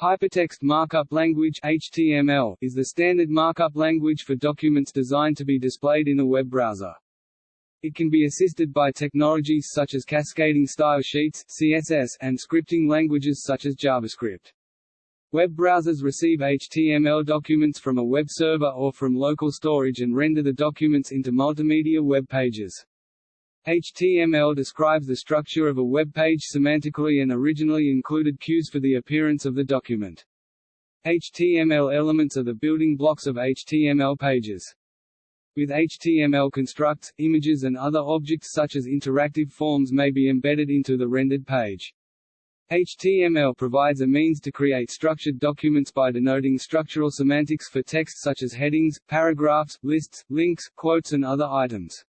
Hypertext Markup Language (HTML) is the standard markup language for documents designed to be displayed in a web browser. It can be assisted by technologies such as cascading style sheets (CSS) and scripting languages such as JavaScript. Web browsers receive HTML documents from a web server or from local storage and render the documents into multimedia web pages. HTML describes the structure of a web page semantically and originally included cues for the appearance of the document. HTML elements are the building blocks of HTML pages. With HTML constructs, images and other objects such as interactive forms may be embedded into the rendered page. HTML provides a means to create structured documents by denoting structural semantics for text such as headings, paragraphs, lists, links, quotes and other items.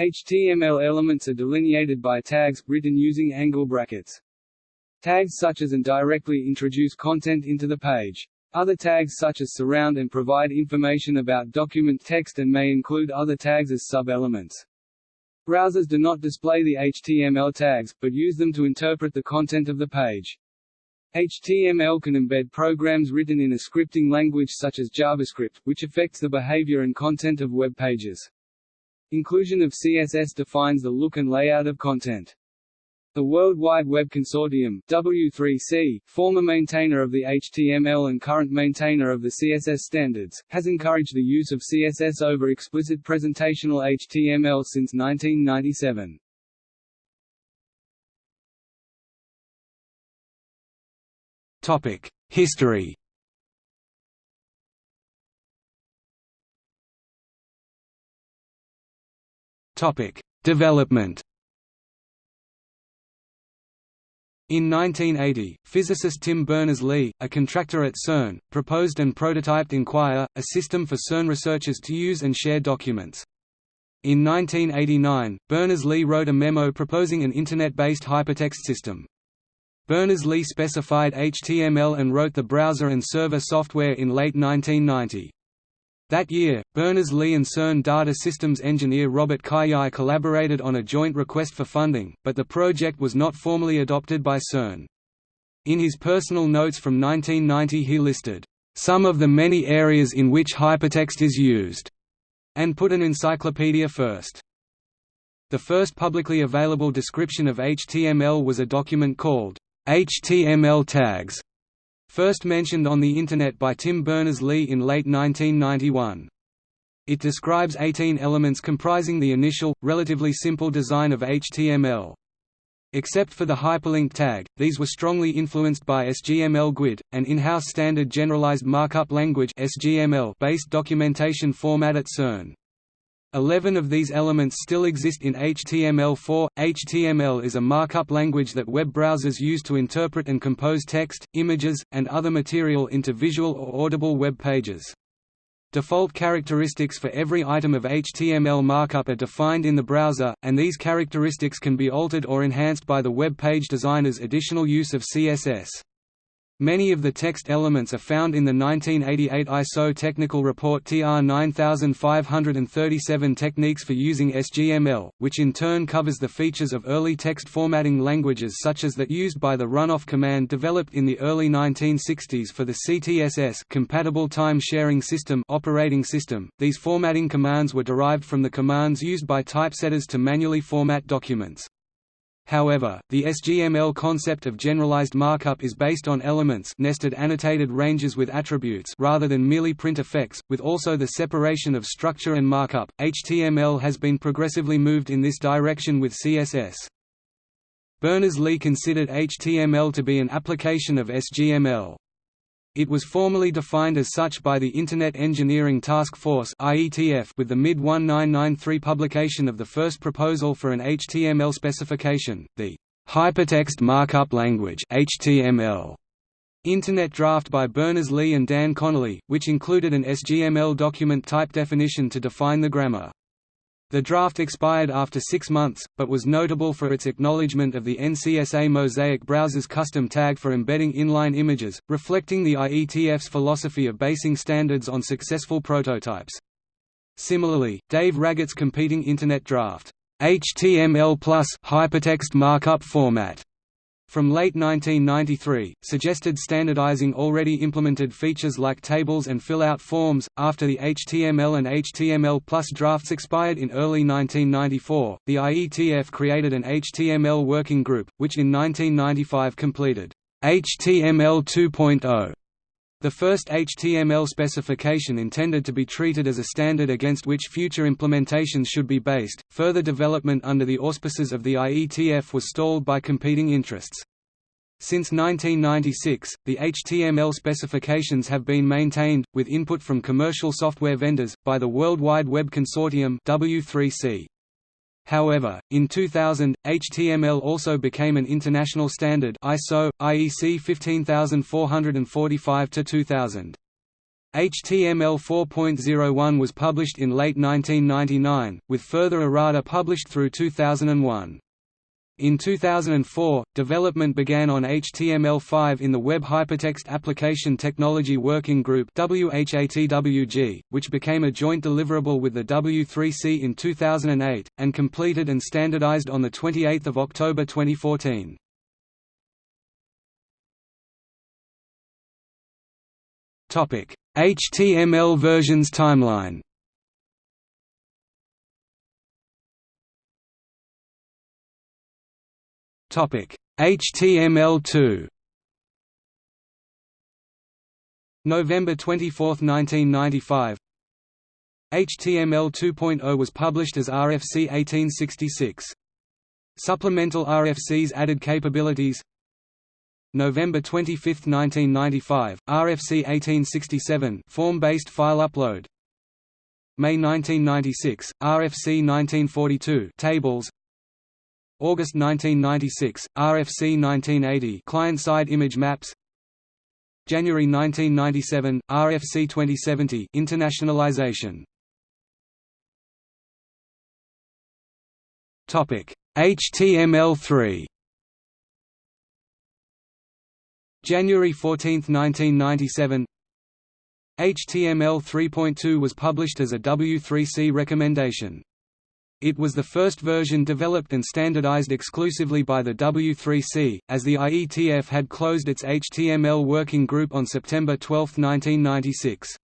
HTML elements are delineated by tags, written using angle brackets. Tags such as and directly introduce content into the page. Other tags such as surround and provide information about document text and may include other tags as sub-elements. Browsers do not display the HTML tags, but use them to interpret the content of the page. HTML can embed programs written in a scripting language such as JavaScript, which affects the behavior and content of web pages. Inclusion of CSS defines the look and layout of content. The World Wide Web Consortium W3C, former maintainer of the HTML and current maintainer of the CSS standards, has encouraged the use of CSS over explicit presentational HTML since 1997. Topic: History Topic: Development. In 1980, physicist Tim Berners-Lee, a contractor at CERN, proposed and prototyped Inquire, a system for CERN researchers to use and share documents. In 1989, Berners-Lee wrote a memo proposing an Internet-based hypertext system. Berners-Lee specified HTML and wrote the browser and server software in late 1990. That year, Berners-Lee and CERN data systems engineer Robert Cailliau collaborated on a joint request for funding, but the project was not formally adopted by CERN. In his personal notes from 1990 he listed, "...some of the many areas in which hypertext is used", and put an encyclopedia first. The first publicly available description of HTML was a document called, HTML tags, First mentioned on the Internet by Tim Berners-Lee in late 1991. It describes 18 elements comprising the initial, relatively simple design of HTML. Except for the hyperlink tag, these were strongly influenced by SGML GUID, an in-house standard generalized markup language based documentation format at CERN. Eleven of these elements still exist in HTML4. HTML is a markup language that web browsers use to interpret and compose text, images, and other material into visual or audible web pages. Default characteristics for every item of HTML markup are defined in the browser, and these characteristics can be altered or enhanced by the web page designer's additional use of CSS. Many of the text elements are found in the 1988 ISO technical report TR 9537 Techniques for Using SGML, which in turn covers the features of early text formatting languages such as that used by the runoff command developed in the early 1960s for the CTSS compatible time sharing system operating system. These formatting commands were derived from the commands used by typesetters to manually format documents. However, the SGML concept of generalized markup is based on elements nested annotated ranges with attributes rather than merely print effects, with also the separation of structure and markup. HTML has been progressively moved in this direction with CSS. Berners-Lee considered HTML to be an application of SGML. It was formally defined as such by the Internet Engineering Task Force with the mid-1993 publication of the first proposal for an HTML specification, the Hypertext Markup Language HTML. Internet draft by Berners-Lee and Dan Connolly, which included an SGML document type definition to define the grammar. The draft expired after six months, but was notable for its acknowledgement of the NCSA Mosaic browser's custom tag for embedding inline images, reflecting the IETF's philosophy of basing standards on successful prototypes. Similarly, Dave Raggett's competing Internet draft, HTML plus hypertext markup format from late 1993, suggested standardizing already implemented features like tables and fill-out forms. After the HTML and HTML plus drafts expired in early 1994, the IETF created an HTML working group, which in 1995 completed HTML 2.0. The first HTML specification intended to be treated as a standard against which future implementations should be based. Further development under the auspices of the IETF was stalled by competing interests. Since 1996, the HTML specifications have been maintained, with input from commercial software vendors, by the World Wide Web Consortium W3C. However, in 2000, HTML also became an international standard ISO, IEC 15445-2000. HTML 4.01 was published in late 1999, with further errata published through 2001. In 2004, development began on HTML5 in the Web Hypertext Application Technology Working Group which became a joint deliverable with the W3C in 2008, and completed and standardized on 28 October 2014. HTML versions timeline HTML2. November 24, 1995. HTML 2.0 was published as RFC 1866. Supplemental RFCs added capabilities. November 25, 1995, RFC 1867 form-based file upload. May 1996, RFC 1942 tables. August 1996, RFC 1980 client-side image maps. January 1997, RFC 2070 internationalization. Topic: HTML3 January 14, 1997 HTML 3.2 was published as a W3C recommendation. It was the first version developed and standardized exclusively by the W3C, as the IETF had closed its HTML working group on September 12, 1996.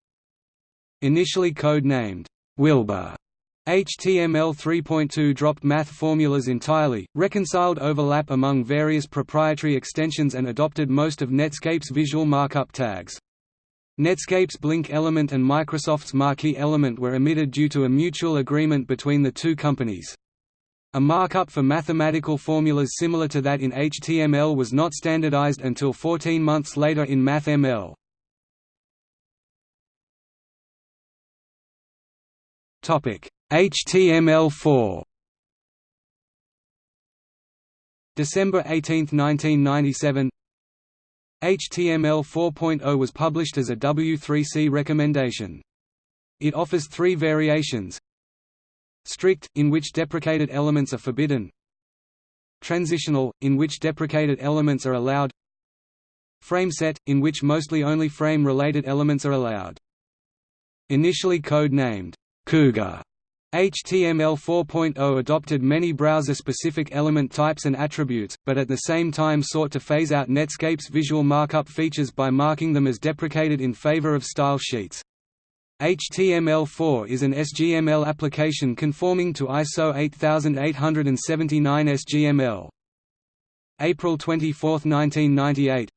Initially code-named, Wilbur, HTML 3.2 dropped math formulas entirely, reconciled overlap among various proprietary extensions and adopted most of Netscape's visual markup tags. Netscape's Blink element and Microsoft's Marquee element were omitted due to a mutual agreement between the two companies. A markup for mathematical formulas similar to that in HTML was not standardized until 14 months later in MathML. HTML4 December 18, 1997 HTML 4.0 was published as a W3C recommendation. It offers three variations Strict, in which deprecated elements are forbidden Transitional, in which deprecated elements are allowed Frameset, in which mostly only frame-related elements are allowed. Initially code-named, Cougar HTML 4.0 adopted many browser-specific element types and attributes, but at the same time sought to phase out Netscape's visual markup features by marking them as deprecated in favor of style sheets. HTML4 is an SGML application conforming to ISO 8879 SGML. April 24, 1998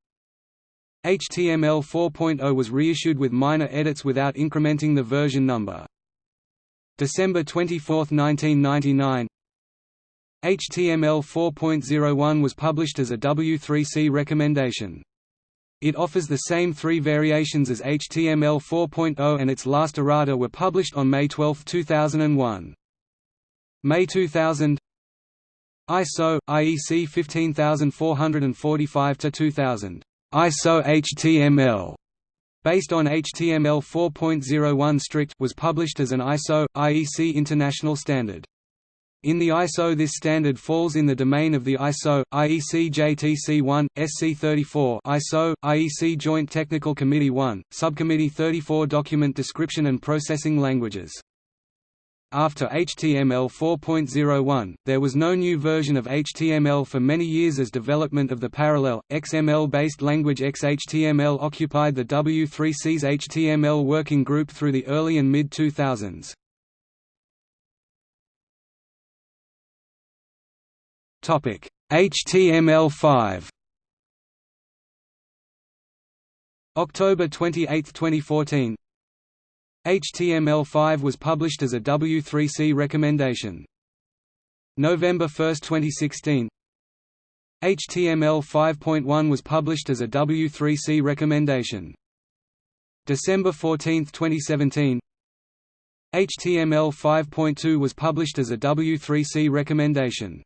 HTML 4.0 was reissued with minor edits without incrementing the version number. December 24, 1999 HTML 4.01 was published as a W3C recommendation. It offers the same three variations as HTML 4.0 and its last errata were published on May 12, 2001. May 2000 ISO IEC 15445-2000 ISO HTML based on HTML 4.01 strict was published as an ISO IEC international standard. In the ISO this standard falls in the domain of the ISO, IEC JTC1, SC34 ISO, IEC Joint Technical Committee 1, Subcommittee 34 Document Description and Processing Languages. After HTML 4.01, there was no new version of HTML for many years as development of the parallel, XML-based language XHTML occupied the W3C's HTML working group through the early and mid-2000s. HTML5 October 28, 2014 HTML5 was published as a W3C recommendation. November 1, 2016 HTML 5.1 was published as a W3C recommendation. December 14, 2017 HTML 5.2 was published as a W3C recommendation.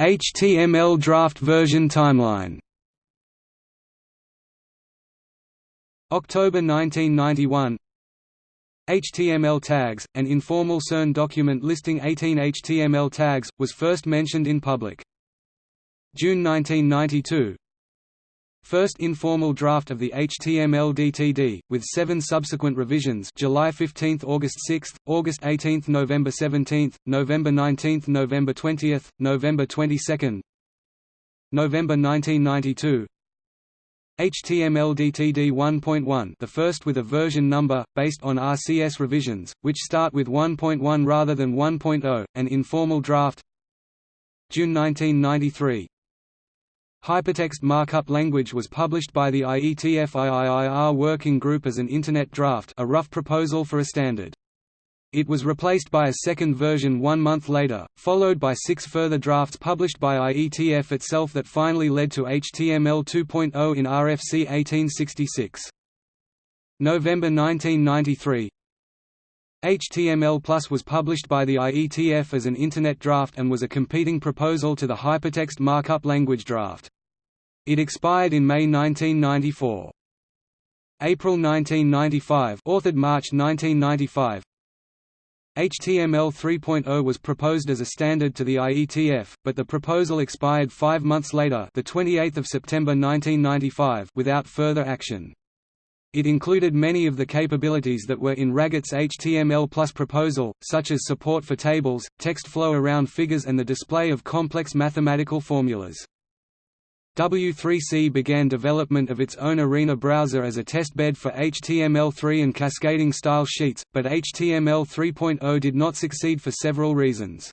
HTML draft version timeline October 1991 HTML tags, an informal CERN document listing 18 HTML tags, was first mentioned in public. June 1992 First informal draft of the HTML DTD, with seven subsequent revisions July 15 August 6, August 18 November 17, November 19 November 20, November 22 November 1992 HTML DTD 1.1 the first with a version number, based on RCS revisions, which start with 1.1 rather than 1.0, an informal draft June 1993 Hypertext Markup Language was published by the IETF IIIR Working Group as an Internet draft a rough proposal for a standard. It was replaced by a second version one month later, followed by six further drafts published by IETF itself that finally led to HTML 2.0 in RFC 1866. November 1993 HTML Plus was published by the IETF as an Internet draft and was a competing proposal to the Hypertext Markup Language draft. It expired in May 1994. April 1995 authored March 1995 HTML 3.0 was proposed as a standard to the IETF, but the proposal expired five months later the 28th of September 1995 without further action. It included many of the capabilities that were in Raggett's HTML Plus proposal, such as support for tables, text flow around figures and the display of complex mathematical formulas. W3C began development of its own Arena browser as a testbed for HTML3 and cascading style sheets, but HTML 3.0 did not succeed for several reasons.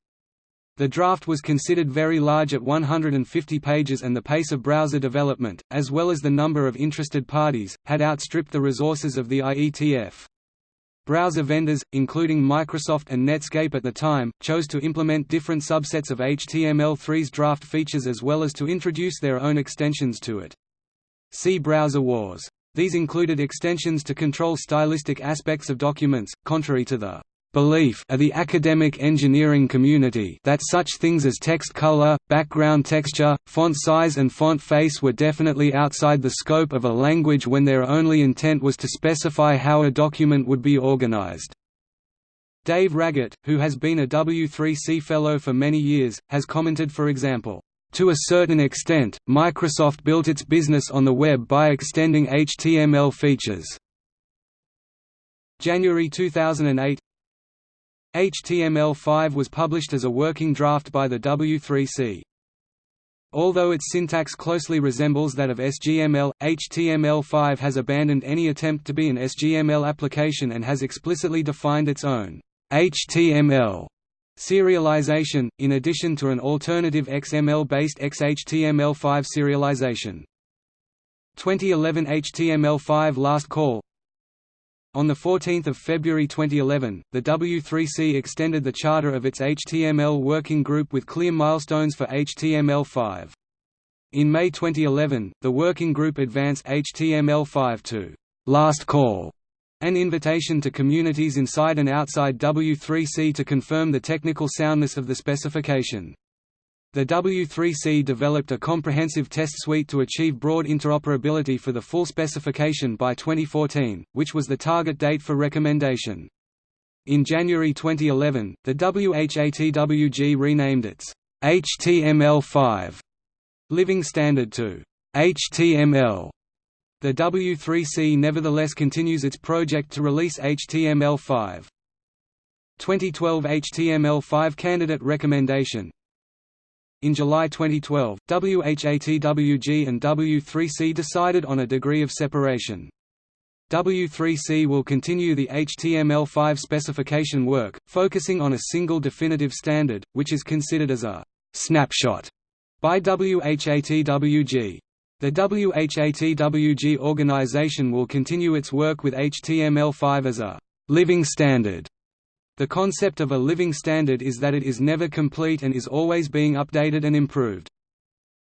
The draft was considered very large at 150 pages and the pace of browser development, as well as the number of interested parties, had outstripped the resources of the IETF. Browser vendors, including Microsoft and Netscape at the time, chose to implement different subsets of HTML3's draft features as well as to introduce their own extensions to it. See Browser Wars. These included extensions to control stylistic aspects of documents, contrary to the belief of the academic engineering community that such things as text color, background texture, font size and font face were definitely outside the scope of a language when their only intent was to specify how a document would be organized. Dave Raggett, who has been a W3C Fellow for many years, has commented for example, to a certain extent, Microsoft built its business on the web by extending HTML features. January 2008 HTML5 was published as a working draft by the W3C. Although its syntax closely resembles that of SGML, HTML5 has abandoned any attempt to be an SGML application and has explicitly defined its own HTML serialization, in addition to an alternative XML-based XHTML5 serialization. 2011 HTML5 Last Call on 14 February 2011, the W3C extended the charter of its HTML working group with clear milestones for HTML5. In May 2011, the working group advanced HTML5 to «last call», an invitation to communities inside and outside W3C to confirm the technical soundness of the specification. The W3C developed a comprehensive test suite to achieve broad interoperability for the full specification by 2014, which was the target date for recommendation. In January 2011, the WHATWG renamed its HTML5 living standard to HTML The W3C nevertheless continues its project to release HTML5. 2012 HTML5 candidate recommendation In July 2012, WHATWG and W3C decided on a degree of separation. W3C will continue the HTML5 specification work, focusing on a single definitive standard, which is considered as a «snapshot» by WHATWG. The WHATWG organization will continue its work with HTML5 as a «living standard». The concept of a living standard is that it is never complete and is always being updated and improved.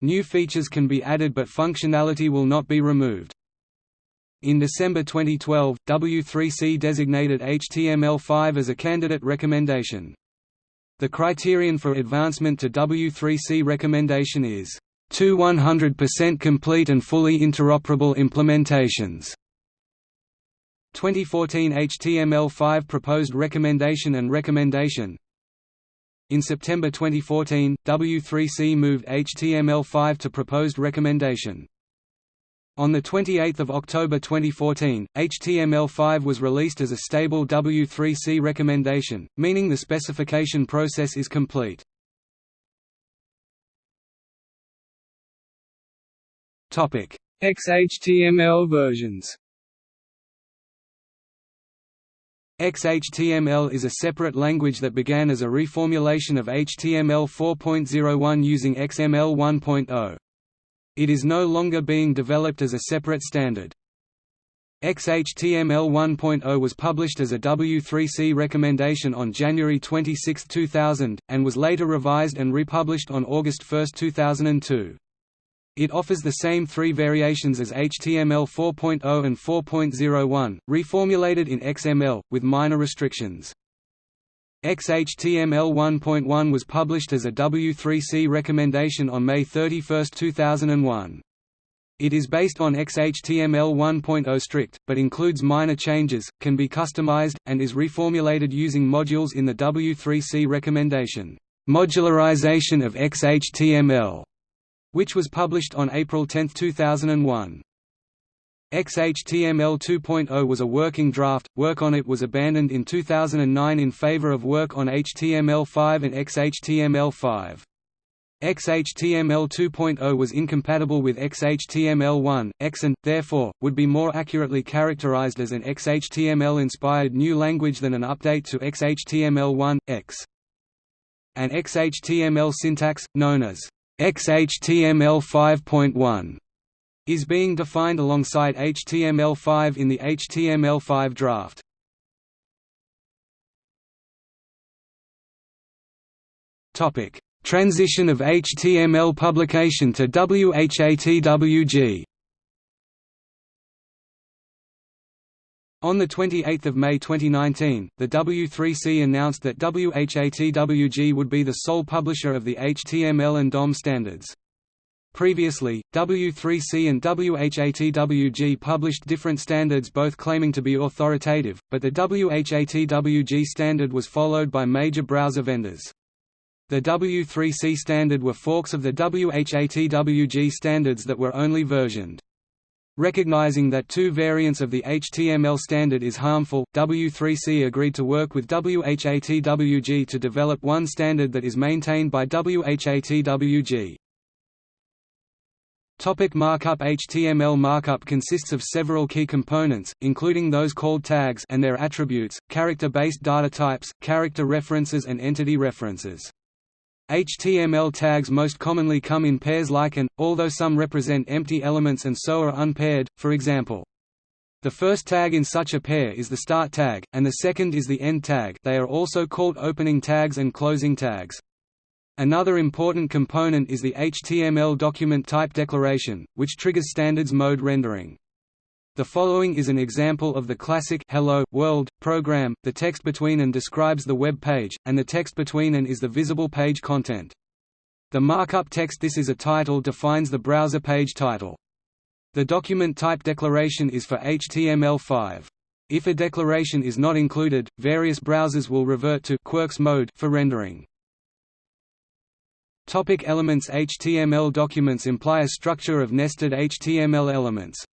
New features can be added but functionality will not be removed. In December 2012, W3C designated HTML5 as a candidate recommendation. The criterion for advancement to W3C recommendation is, two 100% complete and fully interoperable implementations". 2014 HTML5 proposed recommendation and recommendation In September 2014, W3C moved HTML5 to proposed recommendation. On 28 October 2014, HTML5 was released as a stable W3C recommendation, meaning the specification process is complete. XHTML versions XHTML is a separate language that began as a reformulation of HTML 4.01 using XML 1.0. It is no longer being developed as a separate standard. XHTML 1.0 was published as a W3C recommendation on January 26, 2000, and was later revised and republished on August 1, 2002. It offers the same three variations as HTML 4.0 and 4.01, reformulated in XML, with minor restrictions. XHTML 1.1 was published as a W3C recommendation on May 31, 2001. It is based on XHTML 1.0 strict, but includes minor changes, can be customized, and is reformulated using modules in the W3C recommendation, Modularization of XHTML, which was published on April 10, 2001. XHTML 2.0 was a working draft, work on it was abandoned in 2009 in favor of work on HTML5 and XHTML5. XHTML 2.0 was incompatible with XHTML1, X and, therefore, would be more accurately characterized as an XHTML-inspired new language than an update to XHTML1, X. An XHTML syntax, known as XHTML 5.1 is being defined alongside HTML5 in the HTML5 draft. Topic: Transition of HTML publication to WHATWG. On 28 May 2019, the W3C announced that WHATWG would be the sole publisher of the HTML and DOM standards. Previously, W3C and WHATWG published different standards both claiming to be authoritative, but the WHATWG standard was followed by major browser vendors. The W3C standard were forks of the WHATWG standards that were only versioned. Recognizing that two variants of the HTML standard is harmful, W3C agreed to work with WHATWG to develop one standard that is maintained by WHATWG. Topic markup HTML markup consists of several key components, including those called tags and their attributes, character-based data types, character references and entity references. HTML tags most commonly come in pairs like and, although some represent empty elements and so are unpaired, for example. The first tag in such a pair is the start tag, and the second is the end tag they are also called opening tags and closing tags. Another important component is the HTML document type declaration, which triggers standards mode rendering. The following is an example of the classic Hello, World program. The text between and describes the web page, and the text between and is the visible page content. The markup text This is a title defines the browser page title. The document type declaration is for HTML5. If a declaration is not included, various browsers will revert to Quirks mode for rendering. Topic elements HTML documents imply a structure of nested HTML elements.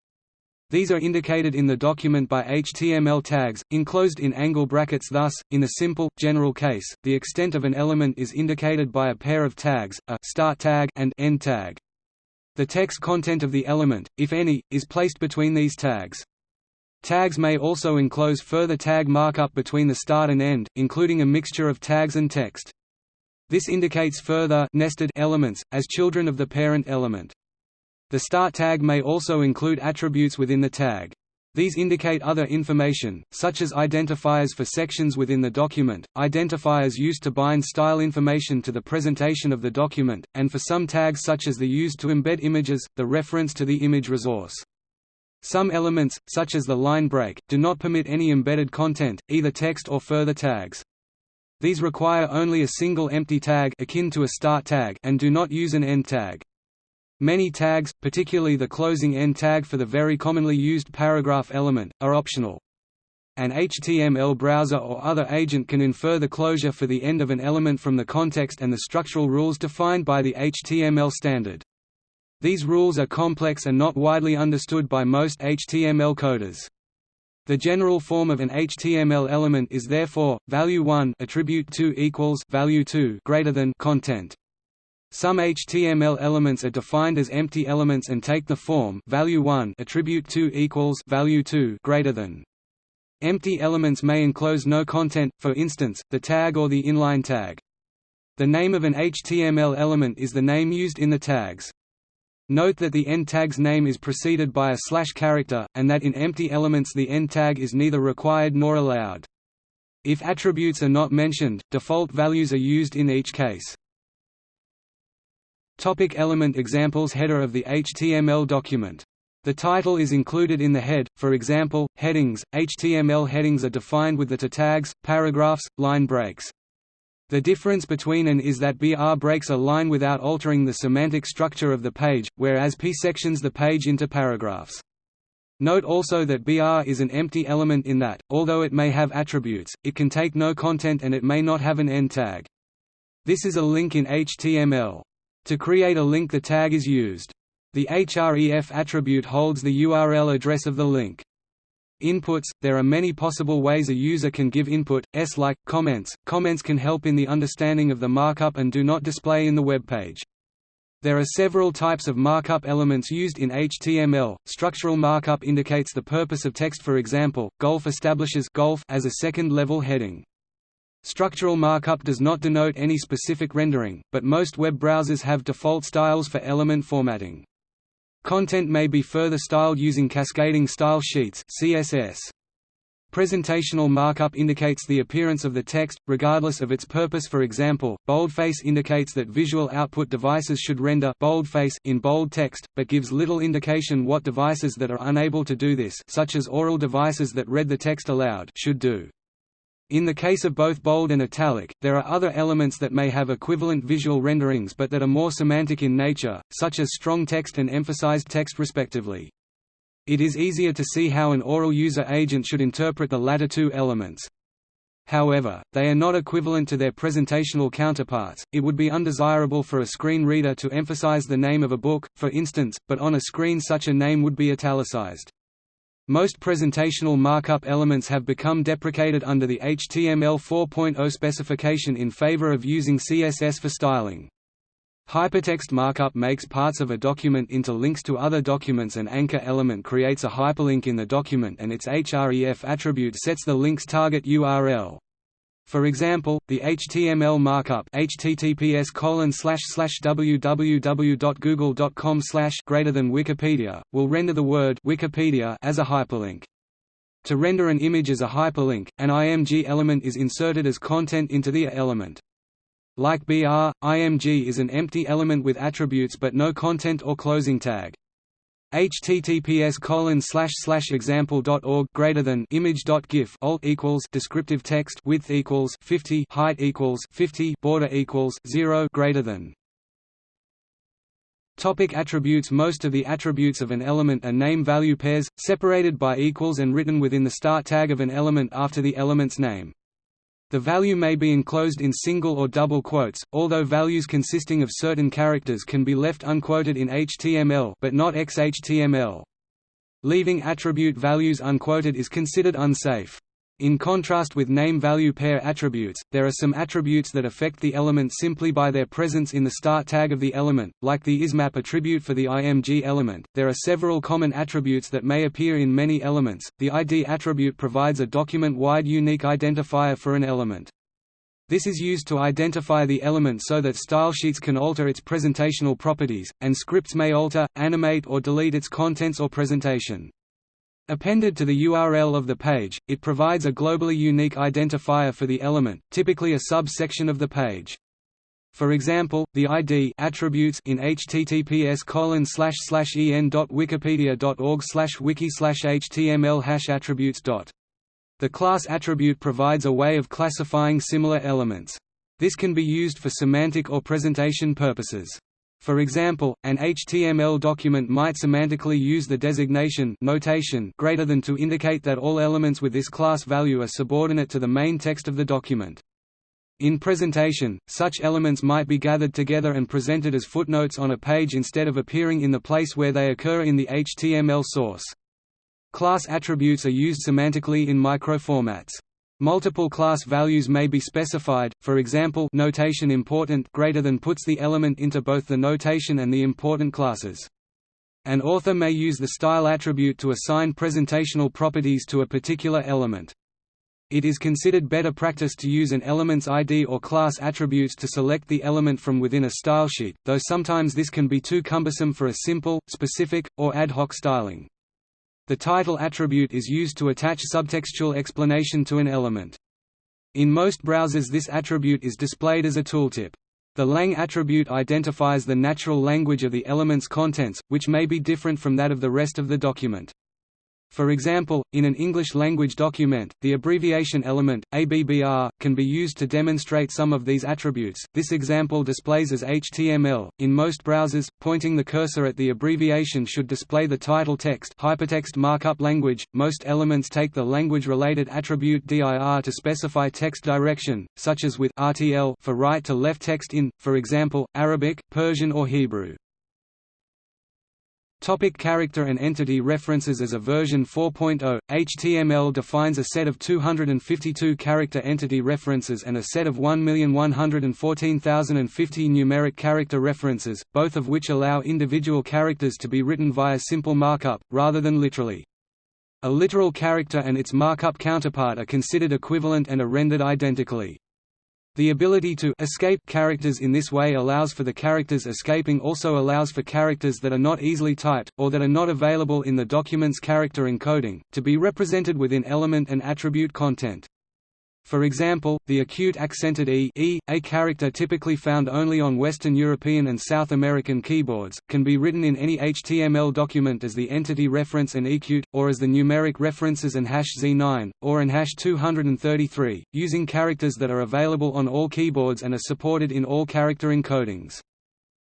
These are indicated in the document by HTML tags, enclosed in angle brackets thus, in the simple, general case, the extent of an element is indicated by a pair of tags, a start tag and end tag. The text content of the element, if any, is placed between these tags. Tags may also enclose further tag markup between the start and end, including a mixture of tags and text. This indicates further nested elements, as children of the parent element. The start tag may also include attributes within the tag. These indicate other information, such as identifiers for sections within the document, identifiers used to bind style information to the presentation of the document, and for some tags such as the used to embed images, the reference to the image resource. Some elements, such as the line break, do not permit any embedded content, either text or further tags. These require only a single empty tag akin to a start tag and do not use an end tag. Many tags, particularly the closing end tag for the very commonly used paragraph element, are optional. An HTML browser or other agent can infer the closure for the end of an element from the context and the structural rules defined by the HTML standard. These rules are complex and not widely understood by most HTML coders. The general form of an HTML element is therefore value 1 attribute 2 equals value 2 greater than content. Some HTML elements are defined as empty elements and take the form value 1 attribute 2 equals value 2 greater than. Empty elements may enclose no content, for instance, the tag or the inline tag. The name of an HTML element is the name used in the tags. Note that the end tag's name is preceded by a slash character, and that in empty elements the end tag is neither required nor allowed. If attributes are not mentioned, default values are used in each case. Topic element examples Header of the HTML document. The title is included in the head, for example, headings. HTML headings are defined with the tags, paragraphs, line breaks. The difference between and is that BR breaks a line without altering the semantic structure of the page, whereas P sections the page into paragraphs. Note also that BR is an empty element in that, although it may have attributes, it can take no content and it may not have an end tag. This is a link in HTML. To create a link the tag is used. The href attribute holds the URL address of the link. Inputs – There are many possible ways a user can give input, s like, comments. Comments can help in the understanding of the markup and do not display in the web page. There are several types of markup elements used in HTML. Structural markup indicates the purpose of text for example, golf establishes golf as a second-level heading. Structural markup does not denote any specific rendering, but most web browsers have default styles for element formatting. Content may be further styled using cascading style sheets CSS. Presentational markup indicates the appearance of the text, regardless of its purpose for example, boldface indicates that visual output devices should render boldface in bold text, but gives little indication what devices that are unable to do this such as oral devices that read the text aloud should do. In the case of both bold and italic, there are other elements that may have equivalent visual renderings but that are more semantic in nature, such as strong text and emphasized text respectively. It is easier to see how an oral user agent should interpret the latter two elements. However, they are not equivalent to their presentational counterparts. It would be undesirable for a screen reader to emphasize the name of a book, for instance, but on a screen such a name would be italicized. Most presentational markup elements have become deprecated under the HTML 4.0 specification in favor of using CSS for styling. Hypertext markup makes parts of a document into links to other documents An anchor element creates a hyperlink in the document and its href attribute sets the link's target URL. For example, the HTML markup https www.google.com greater than Wikipedia will render the word Wikipedia as a hyperlink. To render an image as a hyperlink, an IMG element is inserted as content into the element. Like BR, IMG is an empty element with attributes but no content or closing tag https colon slash slash example dot org greater than image dot gif alt equals descriptive text width equals 50 height equals 50 border equals 0 greater than Topic attributes Most of the attributes of an element are name-value pairs, separated by equals and written within the start tag of an element after the element's name. The value may be enclosed in single or double quotes, although values consisting of certain characters can be left unquoted in HTML but not XHTML. Leaving attribute values unquoted is considered unsafe. In contrast with name-value pair attributes, there are some attributes that affect the element simply by their presence in the start tag of the element, like the ismap attribute for the img element. There are several common attributes that may appear in many elements. The ID attribute provides a document-wide unique identifier for an element. This is used to identify the element so that stylesheets can alter its presentational properties, and scripts may alter, animate or delete its contents or presentation. Appended to the URL of the page, it provides a globally unique identifier for the element, typically a subsection of the page. For example, the ID attributes in https en.wikipedia.org wiki html attributes. The class attribute provides a way of classifying similar elements. This can be used for semantic or presentation purposes. For example, an HTML document might semantically use the designation notation greater than to indicate that all elements with this class value are subordinate to the main text of the document. In presentation, such elements might be gathered together and presented as footnotes on a page instead of appearing in the place where they occur in the HTML source. Class attributes are used semantically in microformats. Multiple class values may be specified, for example notation important greater than puts the element into both the notation and the important classes. An author may use the style attribute to assign presentational properties to a particular element. It is considered better practice to use an element's ID or class attributes to select the element from within a stylesheet, though sometimes this can be too cumbersome for a simple, specific, or ad hoc styling. The title attribute is used to attach subtextual explanation to an element. In most browsers this attribute is displayed as a tooltip. The lang attribute identifies the natural language of the element's contents, which may be different from that of the rest of the document. For example, in an English-language document, the abbreviation element, ABBR, can be used to demonstrate some of these attributes. This example displays as HTML. In most browsers, pointing the cursor at the abbreviation should display the title text hypertext markup language. Most elements take the language-related attribute dir to specify text direction, such as with RTL for right to left text in, for example, Arabic, Persian or Hebrew. Topic character and entity references As a version 4.0, HTML defines a set of 252 character entity references and a set of 1,114,050 numeric character references, both of which allow individual characters to be written via simple markup, rather than literally. A literal character and its markup counterpart are considered equivalent and are rendered identically. The ability to escape characters in this way allows for the characters escaping also allows for characters that are not easily typed, or that are not available in the document's character encoding, to be represented within element and attribute content. For example, the acute accented e, e, a character typically found only on Western European and South American keyboards, can be written in any HTML document as the entity reference and ecute, or as the numeric references and hash Z9, or and hash 233, using characters that are available on all keyboards and are supported in all character encodings.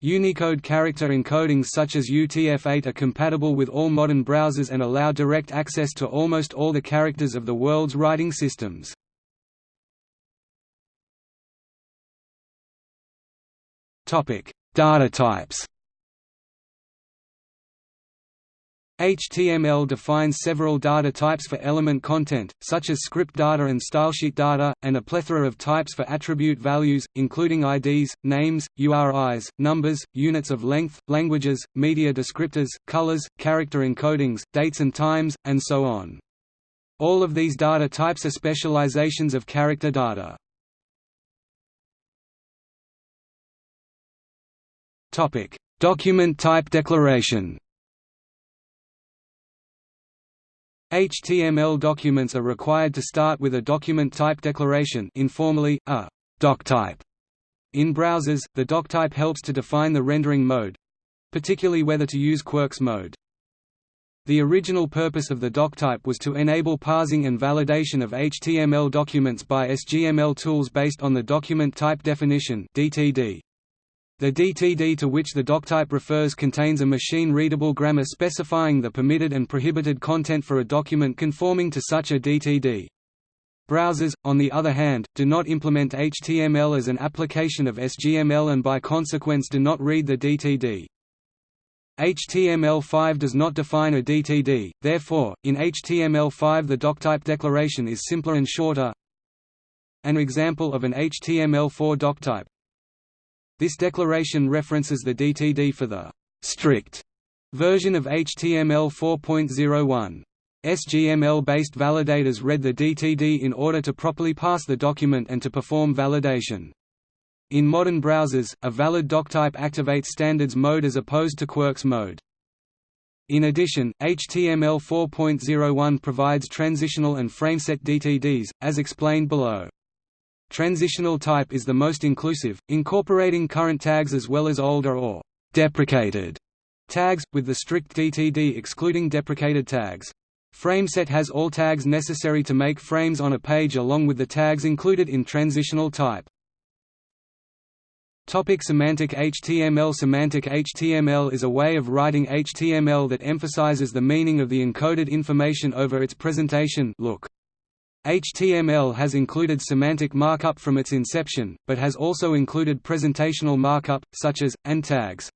Unicode character encodings such as UTF-8 are compatible with all modern browsers and allow direct access to almost all the characters of the world's writing systems. Topic: Data types. HTML defines several data types for element content, such as script data and stylesheet data, and a plethora of types for attribute values, including IDs, names, URIs, numbers, units of length, languages, media descriptors, colors, character encodings, dates and times, and so on. All of these data types are specializations of character data. Topic: Document type declaration. HTML documents are required to start with a document type declaration informally, a doctype. In browsers, the doctype helps to define the rendering mode—particularly whether to use Quirks mode. The original purpose of the doctype was to enable parsing and validation of HTML documents by SGML tools based on the document type definition DTD. The DTD to which the doctype refers contains a machine-readable grammar specifying the permitted and prohibited content for a document conforming to such a DTD. Browsers, on the other hand, do not implement HTML as an application of SGML and by consequence do not read the DTD. HTML5 does not define a DTD, therefore, in HTML5 the doctype declaration is simpler and shorter. An example of an HTML4 doctype. This declaration references the DTD for the strict version of HTML 4.01. SGML-based validators read the DTD in order to properly pass the document and to perform validation. In modern browsers, a valid doctype activates standards mode as opposed to quirks mode. In addition, HTML 4.01 provides transitional and frameset DTDs, as explained below. Transitional type is the most inclusive, incorporating current tags as well as older or deprecated tags, with the strict DTD excluding deprecated tags. Frameset has all tags necessary to make frames on a page along with the tags included in transitional type. Topic semantic HTML Semantic HTML is a way of writing HTML that emphasizes the meaning of the encoded information over its presentation look. HTML has included semantic markup from its inception, but has also included presentational markup, such as, and tags.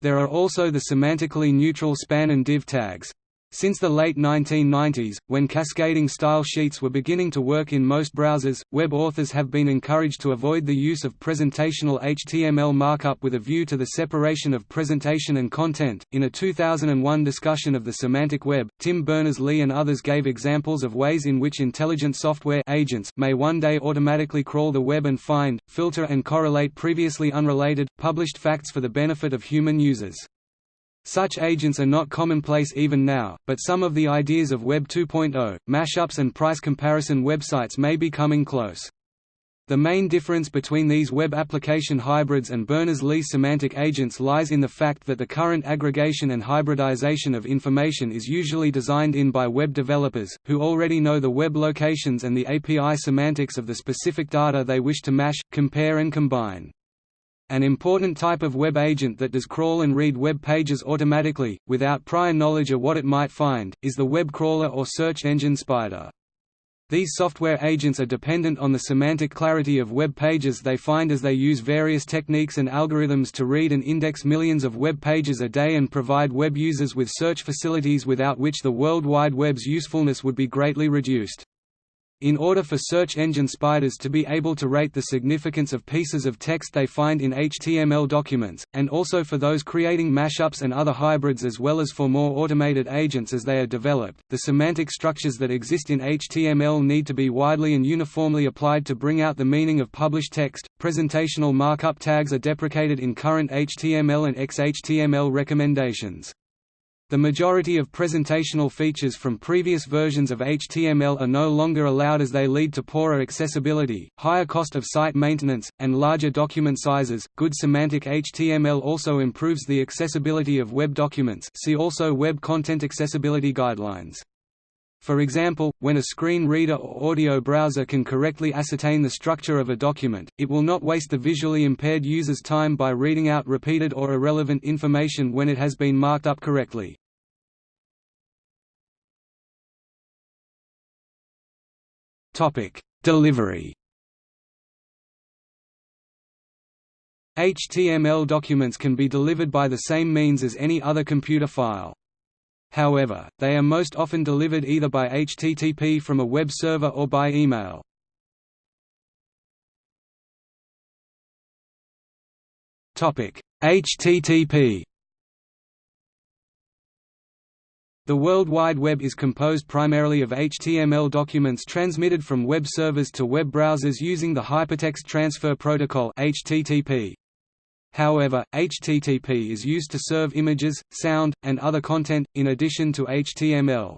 There are also the semantically neutral span and div tags. Since the late 1990s, when cascading style sheets were beginning to work in most browsers, web authors have been encouraged to avoid the use of presentational HTML markup with a view to the separation of presentation and content. In a 2001 discussion of the semantic web, Tim Berners-Lee and others gave examples of ways in which intelligent software agents may one day automatically crawl the web and find, filter and correlate previously unrelated, published facts for the benefit of human users. Such agents are not commonplace even now, but some of the ideas of Web 2.0, mashups and price comparison websites may be coming close. The main difference between these web application hybrids and Berners-Lee semantic agents lies in the fact that the current aggregation and hybridization of information is usually designed in by web developers, who already know the web locations and the API semantics of the specific data they wish to mash, compare and combine. An important type of web agent that does crawl and read web pages automatically, without prior knowledge of what it might find, is the web crawler or search engine spider. These software agents are dependent on the semantic clarity of web pages they find as they use various techniques and algorithms to read and index millions of web pages a day and provide web users with search facilities without which the World Wide Web's usefulness would be greatly reduced. In order for search engine spiders to be able to rate the significance of pieces of text they find in HTML documents, and also for those creating mashups and other hybrids as well as for more automated agents as they are developed, the semantic structures that exist in HTML need to be widely and uniformly applied to bring out the meaning of published text. Presentational markup tags are deprecated in current HTML and XHTML recommendations. The majority of presentational features from previous versions of HTML are no longer allowed as they lead to poorer accessibility, higher cost of site maintenance, and larger document sizes. Good semantic HTML also improves the accessibility of web documents. See also Web Content Accessibility Guidelines. For example, when a screen reader or audio browser can correctly ascertain the structure of a document, it will not waste the visually impaired user's time by reading out repeated or irrelevant information when it has been marked up correctly. Delivery. HTML documents can be delivered by the same means as any other computer file. However, they are most often delivered either by HTTP from a web server or by email. HTTP The World Wide Web is composed primarily of HTML documents transmitted from web servers to web browsers using the Hypertext Transfer Protocol HTTP. However, HTTP is used to serve images, sound, and other content, in addition to HTML.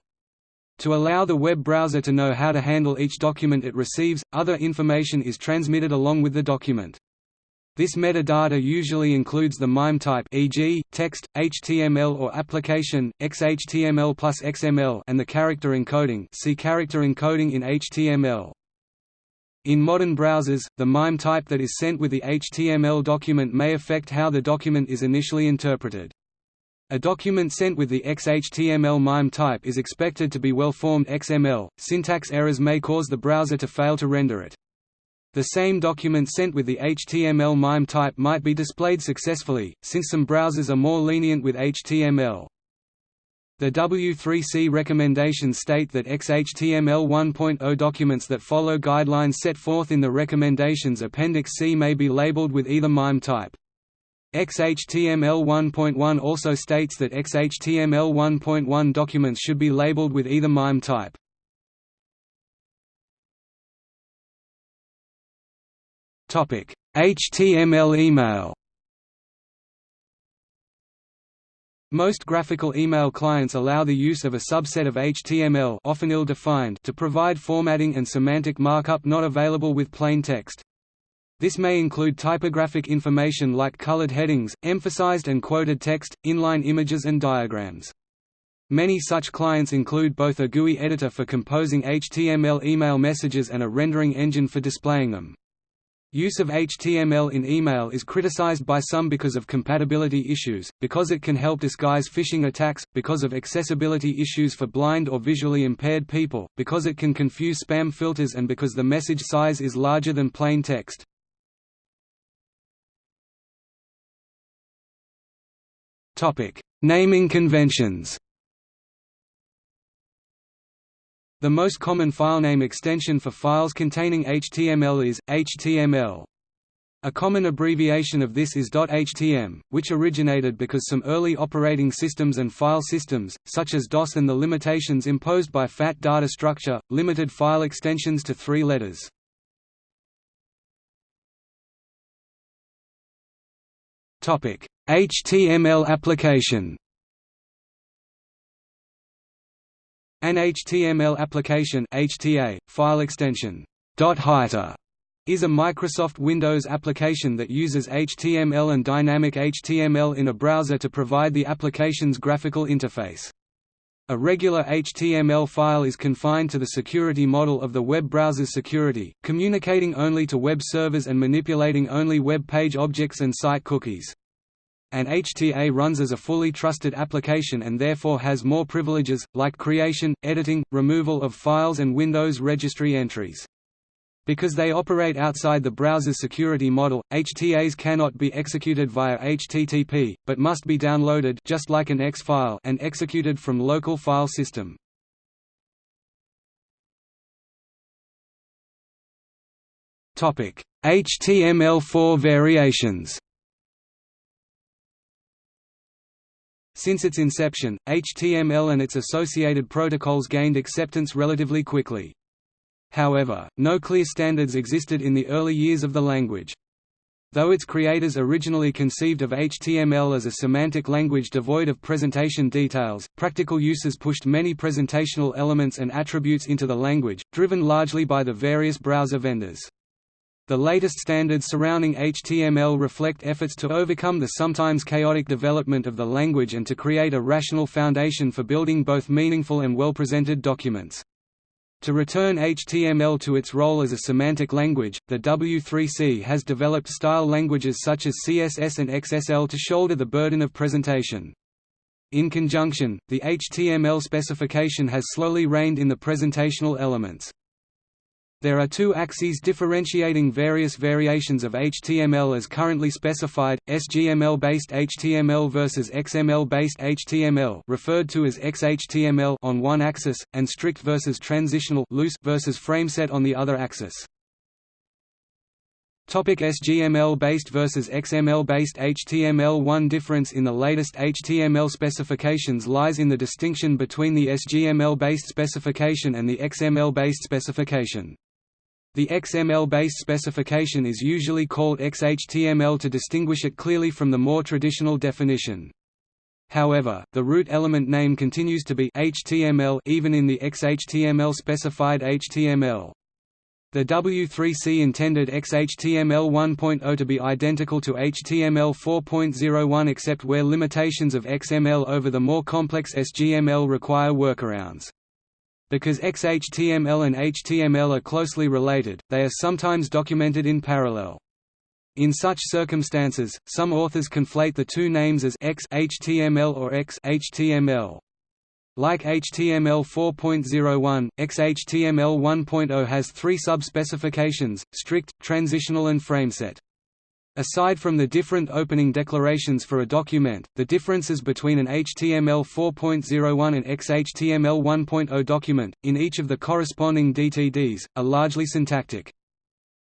To allow the web browser to know how to handle each document it receives, other information is transmitted along with the document. This metadata usually includes the MIME type e.g., text, HTML or application, XHTML plus XML and the character encoding see character encoding in HTML. In modern browsers, the MIME type that is sent with the HTML document may affect how the document is initially interpreted. A document sent with the XHTML MIME type is expected to be well-formed XML. Syntax errors may cause the browser to fail to render it. The same document sent with the HTML MIME type might be displayed successfully, since some browsers are more lenient with HTML. The W3C recommendations state that XHTML 1.0 documents that follow guidelines set forth in the recommendations Appendix C may be labeled with either MIME type. XHTML 1.1 also states that XHTML 1.1 documents should be labeled with either MIME type. HTML email Most graphical email clients allow the use of a subset of HTML often ill-defined to provide formatting and semantic markup not available with plain text. This may include typographic information like colored headings, emphasized and quoted text, inline images and diagrams. Many such clients include both a GUI editor for composing HTML email messages and a rendering engine for displaying them. Use of HTML in email is criticized by some because of compatibility issues, because it can help disguise phishing attacks, because of accessibility issues for blind or visually impaired people, because it can confuse spam filters and because the message size is larger than plain text. Naming conventions The most common filename extension for files containing HTML is, HTML. A common abbreviation of this is .htm, which originated because some early operating systems and file systems, such as DOS and the limitations imposed by FAT data structure, limited file extensions to three letters. HTML application An HTML application HTA, file extension is a Microsoft Windows application that uses HTML and dynamic HTML in a browser to provide the application's graphical interface. A regular HTML file is confined to the security model of the web browser's security, communicating only to web servers and manipulating only web page objects and site cookies. An HTA runs as a fully trusted application and therefore has more privileges, like creation, editing, removal of files and Windows registry entries. Because they operate outside the browser's security model, HTAs cannot be executed via HTTP, but must be downloaded just like an EXE file and executed from local file system. HTML4 variations Since its inception, HTML and its associated protocols gained acceptance relatively quickly. However, no clear standards existed in the early years of the language. Though its creators originally conceived of HTML as a semantic language devoid of presentation details, practical uses pushed many presentational elements and attributes into the language, driven largely by the various browser vendors. The latest standards surrounding HTML reflect efforts to overcome the sometimes chaotic development of the language and to create a rational foundation for building both meaningful and well-presented documents. To return HTML to its role as a semantic language, the W3C has developed style languages such as CSS and XSL to shoulder the burden of presentation. In conjunction, the HTML specification has slowly reined in the presentational elements. There are two axes differentiating various variations of HTML as currently specified, SGML-based HTML versus XML-based HTML referred to as XHTML on one axis, and strict versus transitional loose versus frameset on the other axis. Topic SGML-based versus XML-based HTML One difference in the latest HTML specifications lies in the distinction between the SGML-based specification and the XML-based specification. The XML-based specification is usually called XHTML to distinguish it clearly from the more traditional definition. However, the root element name continues to be HTML even in the XHTML specified HTML. The W3C intended XHTML 1.0 to be identical to HTML 4.01 except where limitations of XML over the more complex SGML require workarounds. Because XHTML and HTML are closely related, they are sometimes documented in parallel. In such circumstances, some authors conflate the two names as X HTML or X HTML. Like HTML 4.01, XHTML 1.0 has three sub-specifications, strict, transitional and frameset. Aside from the different opening declarations for a document, the differences between an HTML 4.01 and XHTML 1.0 document, in each of the corresponding DTDs, are largely syntactic.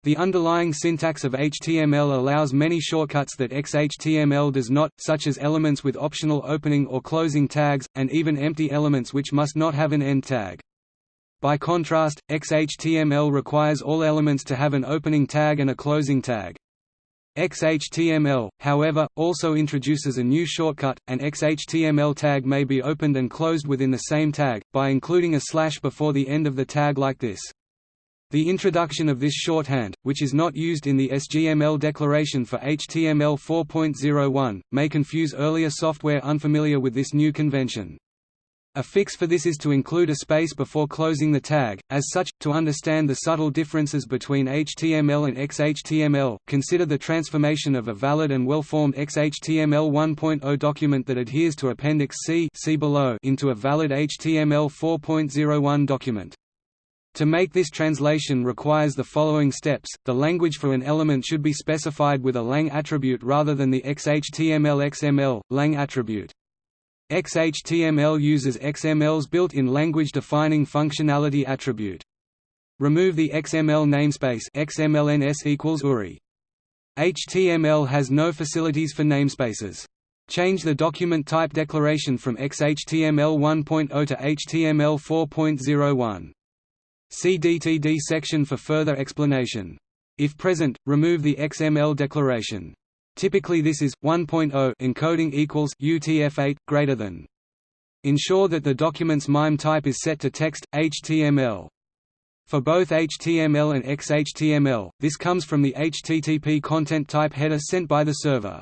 The underlying syntax of HTML allows many shortcuts that XHTML does not, such as elements with optional opening or closing tags, and even empty elements which must not have an end tag. By contrast, XHTML requires all elements to have an opening tag and a closing tag. XHTML, however, also introduces a new shortcut, an XHTML tag may be opened and closed within the same tag, by including a slash before the end of the tag like this. The introduction of this shorthand, which is not used in the SGML declaration for HTML 4.01, may confuse earlier software unfamiliar with this new convention. A fix for this is to include a space before closing the tag. As such, to understand the subtle differences between HTML and XHTML, consider the transformation of a valid and well-formed XHTML 1.0 document that adheres to Appendix C see below into a valid HTML 4.01 document. To make this translation requires the following steps, the language for an element should be specified with a lang attribute rather than the XHTML XML, lang attribute. XHTML uses XML's built-in language-defining functionality attribute. Remove the XML namespace XMLNS equals URI. HTML has no facilities for namespaces. Change the document type declaration from XHTML 1.0 to HTML 4.01. See DTD section for further explanation. If present, remove the XML declaration. Typically this is 1.0 encoding equals UTF-8 greater than. Ensure that the document's MIME type is set to text HTML. For both HTML and XHTML, this comes from the HTTP content type header sent by the server.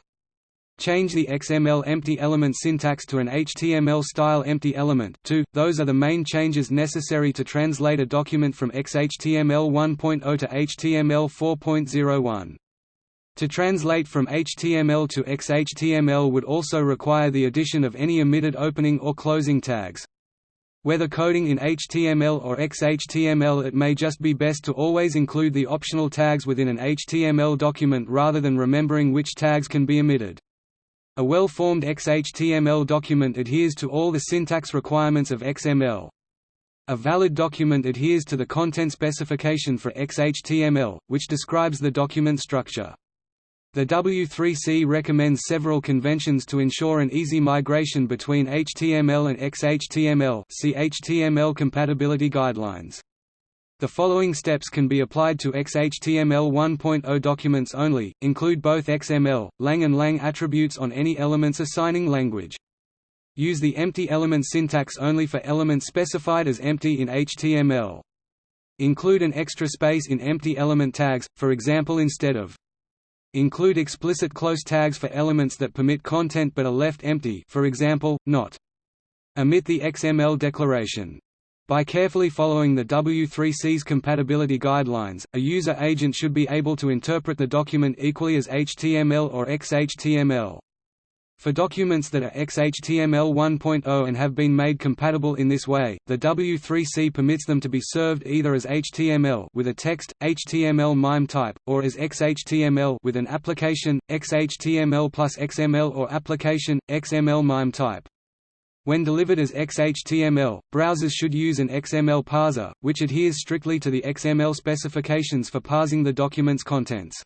Change the XML empty element syntax to an HTML-style empty element too. Those are the main changes necessary to translate a document from XHTML 1.0 to HTML 4.01. To translate from HTML to XHTML would also require the addition of any omitted opening or closing tags. Whether coding in HTML or XHTML it may just be best to always include the optional tags within an HTML document rather than remembering which tags can be omitted. A well-formed XHTML document adheres to all the syntax requirements of XML. A valid document adheres to the content specification for XHTML, which describes the document structure. The W3C recommends several conventions to ensure an easy migration between HTML and XHTML see HTML compatibility guidelines. The following steps can be applied to XHTML 1.0 documents only, include both XML, lang and lang attributes on any elements assigning language. Use the empty element syntax only for elements specified as empty in HTML. Include an extra space in empty element tags, for example instead of Include explicit close tags for elements that permit content but are left empty for example, not. Omit the XML declaration. By carefully following the W3C's compatibility guidelines, a user agent should be able to interpret the document equally as HTML or XHTML. For documents that are XHTML 1.0 and have been made compatible in this way, the W3C permits them to be served either as HTML with a text, HTML MIME type, or as XHTML with an application, XHTML plus XML or application, XML MIME type. When delivered as XHTML, browsers should use an XML parser, which adheres strictly to the XML specifications for parsing the document's contents.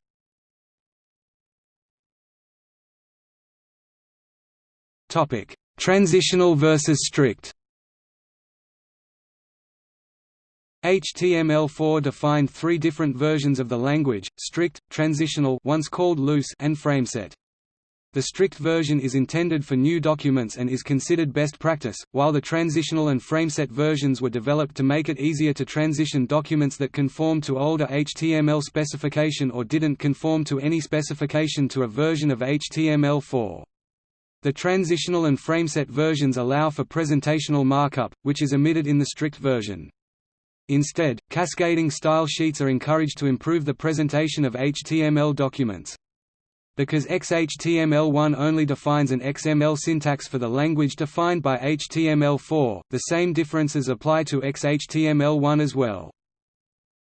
Transitional versus strict HTML4 defined three different versions of the language, strict, transitional once called loose and frameset. The strict version is intended for new documents and is considered best practice, while the transitional and frameset versions were developed to make it easier to transition documents that conform to older HTML specification or didn't conform to any specification to a version of HTML4. The transitional and frameset versions allow for presentational markup, which is omitted in the strict version. Instead, cascading style sheets are encouraged to improve the presentation of HTML documents. Because XHTML1 only defines an XML syntax for the language defined by HTML4, the same differences apply to XHTML1 as well.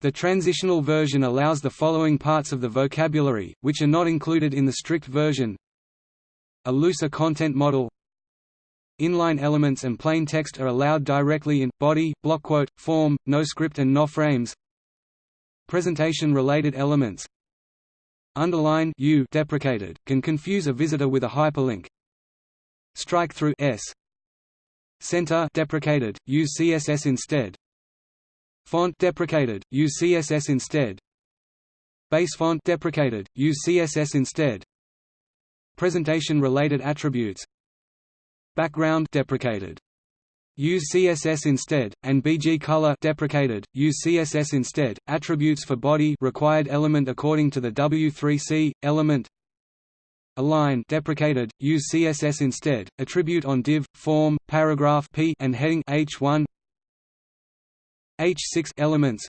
The transitional version allows the following parts of the vocabulary, which are not included in the strict version A looser content model Inline elements and plain text are allowed directly in, body, blockquote, form, no script and no frames Presentation-related elements Underline U deprecated, can confuse a visitor with a hyperlink. Strike through S. Center deprecated, use CSS instead. Font deprecated, use CSS instead. Base font deprecated, use CSS instead. Presentation related attributes. Background deprecated. Use CSS instead, and BG color deprecated. Use CSS instead. Attributes for body required element according to the W3C element. Align deprecated. Use CSS instead. Attribute on div, form, paragraph p and heading h1. H6 elements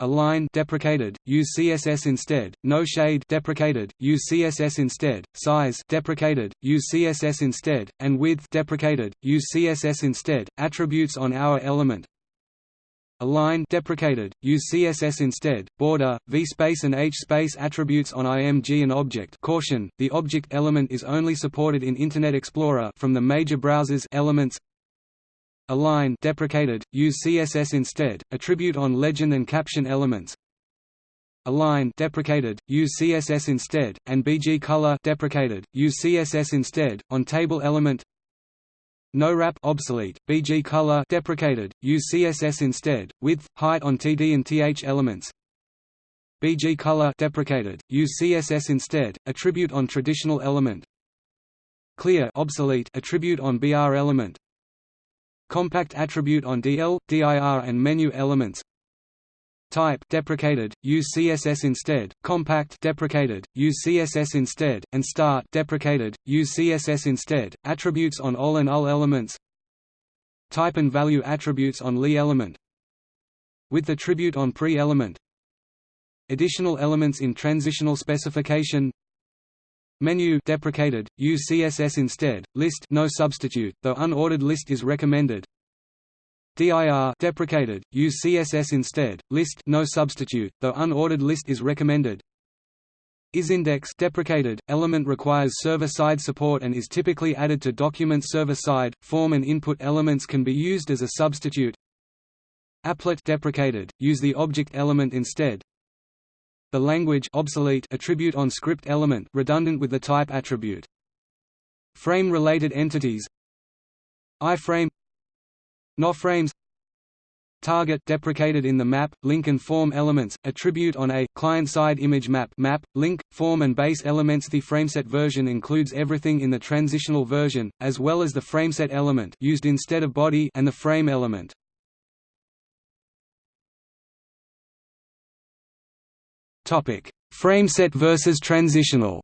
Align deprecated, use CSS instead. No shade deprecated, use CSS instead. Size deprecated, use CSS instead. And width deprecated, use CSS instead. Attributes on our element. Align deprecated, use CSS instead. Border, vspace and hspace attributes on IMG and object. Caution: The object element is only supported in Internet Explorer from the major browsers elements Align deprecated, use CSS instead, attribute on legend and caption elements. Align deprecated, use CSS instead, and BG color deprecated, use CSS instead, on table element. No wrap obsolete, BG color deprecated, use CSS instead, width, height on TD and TH elements. BG color deprecated, use CSS instead, attribute on traditional element. Clear obsolete attribute on BR element. Compact attribute on DL, DIR and menu elements. Type deprecated, use CSS instead, compact deprecated, use CSS instead, and start deprecated, use CSS instead, attributes on all and all elements. Type and value attributes on li element. With attribute on pre-element. Additional elements in transitional specification Menu deprecated, use CSS instead, list no substitute, though unordered list is recommended. DIR deprecated, use CSS instead, list no substitute, though unordered list is recommended. IsIndex deprecated, element requires server-side support and is typically added to document server-side, form and input elements can be used as a substitute. Applet deprecated, use the object element instead. The language obsolete attribute on script element redundant with the type attribute. Frame-related entities iframe no frames Target deprecated in the map, link and form elements, attribute on a client-side image map map, link, form and base elements The frameset version includes everything in the transitional version, as well as the frameset element used instead of body and the frame element. Topic: Frameset versus transitional.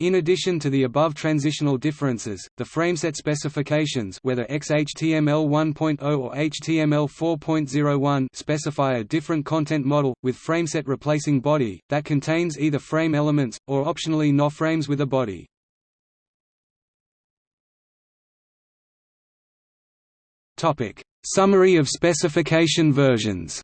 In addition to the above transitional differences, the frameset specifications whether XHTML 1.0 or HTML 4.01 specify a different content model, with frameset replacing body, that contains either frame elements, or optionally no frames with a body. Summary of specification versions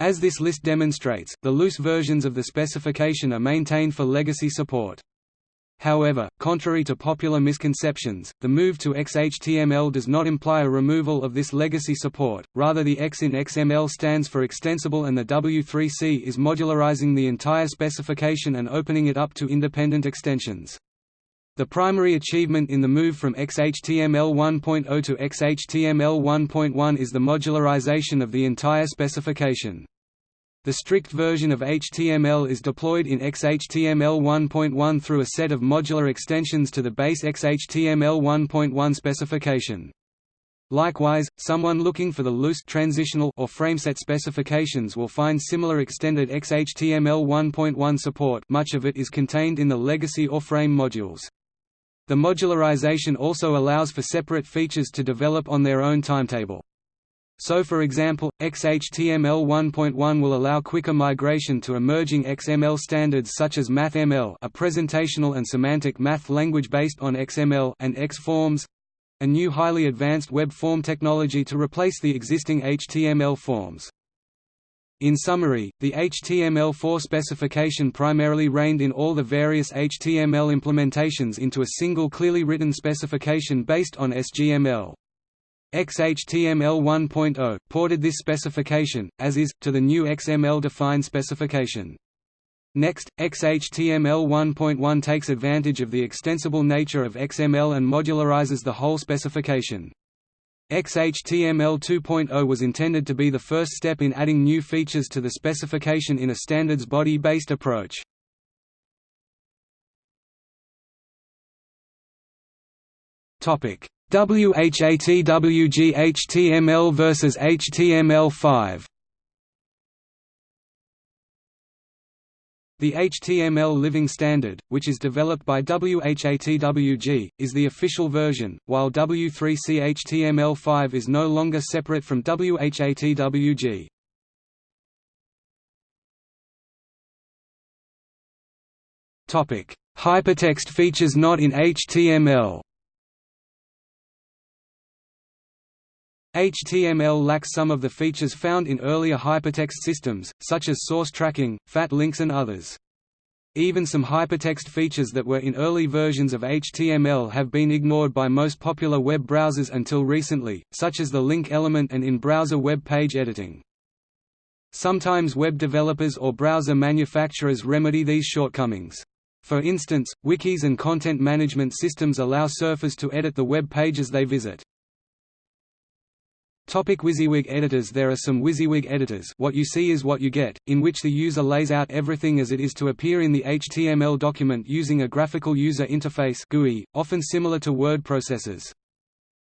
As this list demonstrates, the loose versions of the specification are maintained for legacy support. However, contrary to popular misconceptions, the move to XHTML does not imply a removal of this legacy support, rather the X in XML stands for extensible and the W3C is modularizing the entire specification and opening it up to independent extensions. The primary achievement in the move from XHTML 1.0 to XHTML 1.1 is the modularization of the entire specification. The strict version of HTML is deployed in XHTML 1.1 through a set of modular extensions to the base XHTML 1.1 specification. Likewise, someone looking for the loose transitional or frameset specifications will find similar extended XHTML 1.1 support much of it is contained in the legacy or frame modules. The modularization also allows for separate features to develop on their own timetable. So for example, XHTML 1.1 will allow quicker migration to emerging XML standards such as MathML a presentational and semantic math language based on XML and XForms, a new highly advanced web form technology to replace the existing HTML forms. In summary, the HTML4 specification primarily reined in all the various HTML implementations into a single clearly written specification based on SGML. XHTML 1.0 ported this specification, as is, to the new XML-defined specification. Next, XHTML 1.1 takes advantage of the extensible nature of XML and modularizes the whole specification. XHTML 2.0 was intended to be the first step in adding new features to the specification in a standards body-based approach. WHATWG HTML versus HTML5 The HTML Living Standard, which is developed by WHATWG, is the official version, while W3C HTML5 is no longer separate from WHATWG. Hypertext features not in HTML HTML lacks some of the features found in earlier hypertext systems, such as source tracking, fat links and others. Even some hypertext features that were in early versions of HTML have been ignored by most popular web browsers until recently, such as the link element and in-browser web page editing. Sometimes web developers or browser manufacturers remedy these shortcomings. For instance, wikis and content management systems allow surfers to edit the web pages they visit. Topic WYSIWYG editors There are some WYSIWYG editors what you see is what you get, in which the user lays out everything as it is to appear in the HTML document using a graphical user interface GUI, often similar to word processors.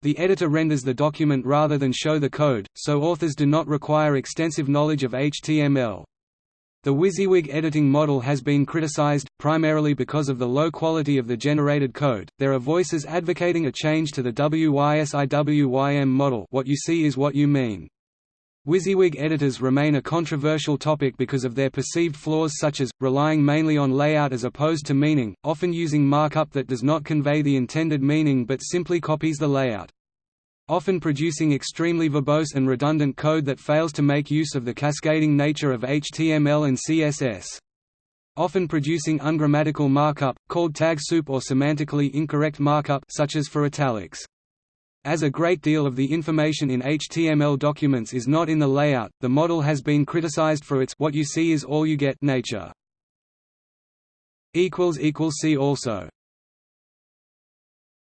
The editor renders the document rather than show the code, so authors do not require extensive knowledge of HTML. The WYSIWYG editing model has been criticized, primarily because of the low quality of the generated code. There are voices advocating a change to the WYSIWYM model. What you see is what you mean. WYSIWYG editors remain a controversial topic because of their perceived flaws such as, relying mainly on layout as opposed to meaning, often using markup that does not convey the intended meaning but simply copies the layout often producing extremely verbose and redundant code that fails to make use of the cascading nature of HTML and CSS. Often producing ungrammatical markup, called tag soup or semantically incorrect markup such as for italics. As a great deal of the information in HTML documents is not in the layout, the model has been criticized for its what you see is all you get nature. See also